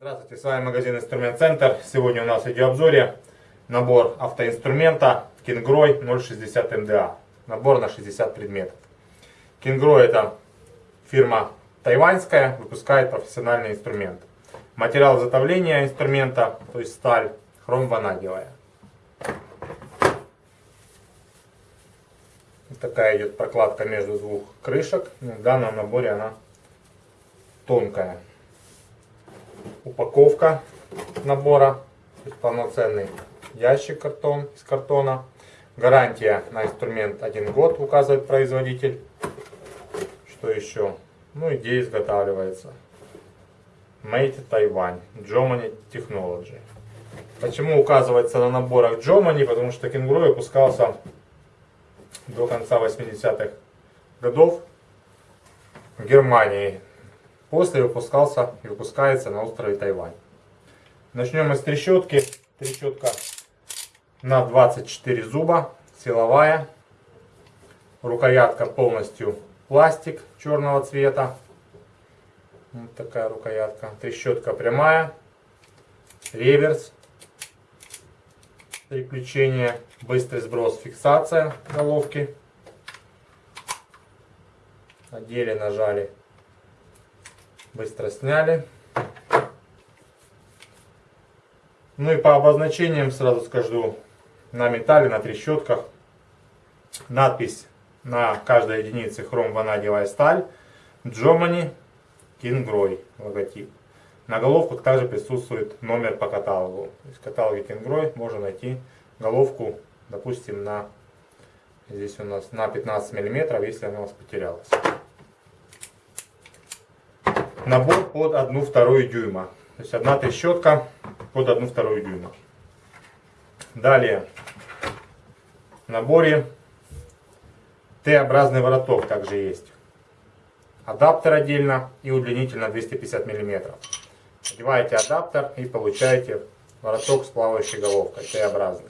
Здравствуйте, с вами магазин Инструмент Центр. Сегодня у нас в видеообзоре набор автоинструмента Кингрой 060 МДА. Набор на 60 предметов. Кингрой это фирма тайваньская, выпускает профессиональный инструмент. Материал изготовления инструмента, то есть сталь, хромванадевая. Вот такая идет прокладка между двух крышек. В данном наборе она тонкая. Упаковка набора, полноценный ящик картон из картона. Гарантия на инструмент 1 год, указывает производитель. Что еще? Ну, идея изготавливается. Made Taiwan. Germany Technology. Почему указывается на наборах Germany? Потому что кенгуру выпускался до конца 80-х годов в Германии. После выпускался и выпускается на острове Тайвань. Начнем с трещотки. Трещотка на 24 зуба, силовая. Рукоятка полностью пластик черного цвета. Вот такая рукоятка. Трещотка прямая. Реверс. Переключение. Быстрый сброс, фиксация головки. Одели, нажали. Быстро сняли. Ну и по обозначениям сразу скажу. На металле, на трещотках. Надпись на каждой единице хром-ванадевая сталь. Джомани Кингрой логотип. На головках также присутствует номер по каталогу. То есть в каталоге Кингрой можно найти головку, допустим, на здесь у нас на 15 миллиметров, если она у вас потерялась. Набор под 1 вторую дюйма. То есть одна трещотка под 1 вторую дюйма. Далее в наборе Т-образный вороток также есть. Адаптер отдельно и удлинитель на 250 мм. Одеваете адаптер и получаете вороток с плавающей головкой, Т-образный.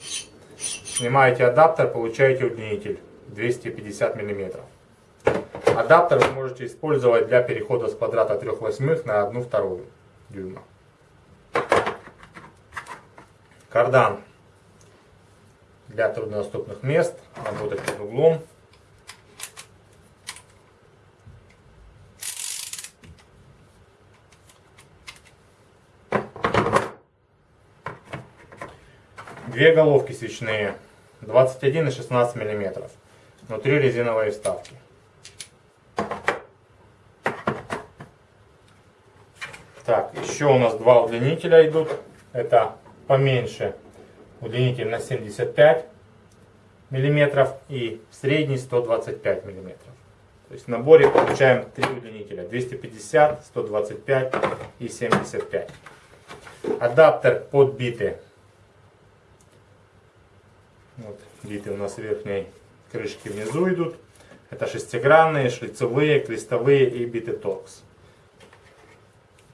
Снимаете адаптер, получаете удлинитель 250 мм. Адаптер вы можете использовать для перехода с квадрата 3 восьмых на 1 вторую дюйма. Кардан для труднодоступных мест, работать под углом. Две головки свечные, 21 и 16 миллиметров. Внутри резиновые вставки. Так, еще у нас два удлинителя идут. Это поменьше удлинитель на 75 миллиметров и средний 125 миллиметров. То есть в наборе получаем три удлинителя 250, 125 и 75. Адаптер под биты вот, биты у нас верхней крышки внизу идут. Это шестигранные, шлицевые, крестовые и биты торкс.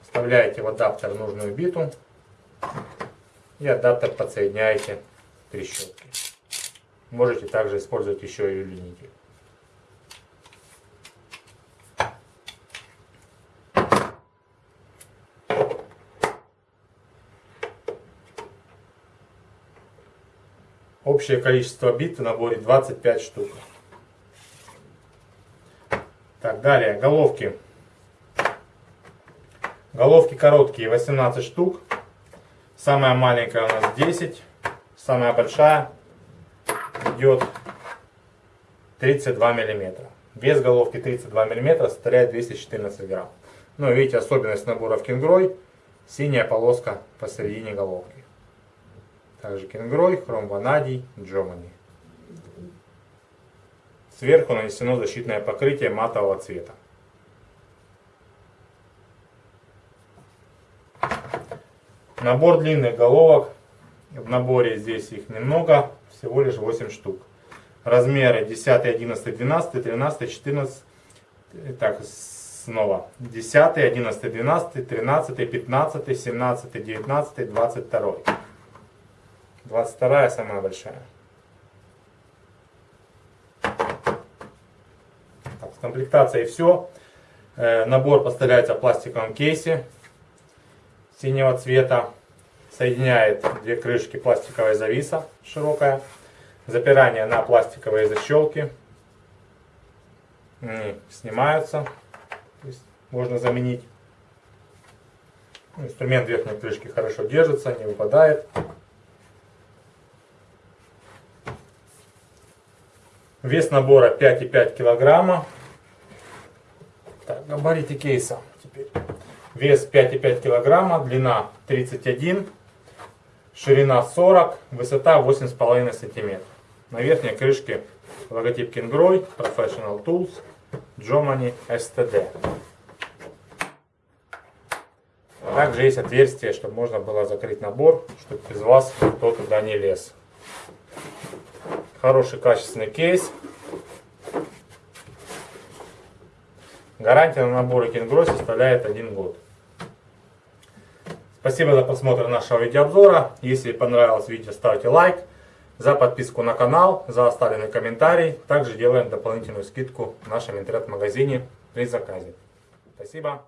Вставляете в адаптер нужную биту и адаптер подсоединяете к трещотке. Можете также использовать еще и удлинитель. Общее количество бит в наборе 25 штук. Так, далее, головки. Головки короткие, 18 штук. Самая маленькая у нас 10. Самая большая идет 32 миллиметра. Вес головки 32 миллиметра составляет 214 грамм. Ну, видите, особенность набора в кенгрой. Синяя полоска посередине головки. Также кенгрой, хромванадий, джомани. Сверху нанесено защитное покрытие матового цвета. Набор длинных головок. В наборе здесь их немного, всего лишь 8 штук. Размеры 10, 11, 12, 13, 14. Так, снова. 10, 11, 12, 13, 15, 17, 19, 22. 22 самая большая. Так, с комплектацией все. Э, набор поставляется в пластиковом кейсе синего цвета. Соединяет две крышки пластиковой зависа широкая. Запирание на пластиковые защелки. Они снимаются. То есть можно заменить. Инструмент верхней крышки хорошо держится, не выпадает. Вес набора 5,5 килограмма. Так, габариты кейса теперь. Вес 5,5 килограмма, длина 31, ширина 40, высота 8,5 сантиметров. На верхней крышке логотип Kingroy, Professional Tools, Jomani STD. Также есть отверстие, чтобы можно было закрыть набор, чтобы без вас никто туда не лез. Хороший качественный кейс. Гарантия на наборы Kingroy составляет 1 год. Спасибо за просмотр нашего видеообзора. Если понравилось видео, ставьте лайк. За подписку на канал, за оставленный комментарий. Также делаем дополнительную скидку в нашем интернет-магазине при заказе. Спасибо.